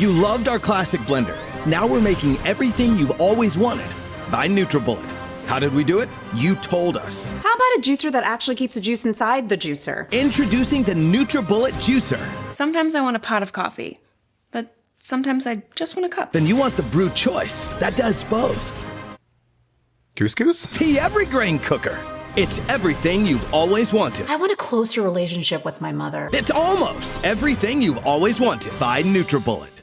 You loved our classic blender. Now we're making everything you've always wanted by NutriBullet. How did we do it? You told us. How about a juicer that actually keeps the juice inside the juicer? Introducing the NutriBullet Juicer. Sometimes I want a pot of coffee, but sometimes I just want a cup. Then you want the brew choice. That does both. Couscous? The Evergrain Cooker. It's everything you've always wanted. I want a closer relationship with my mother. It's almost everything you've always wanted by NutriBullet.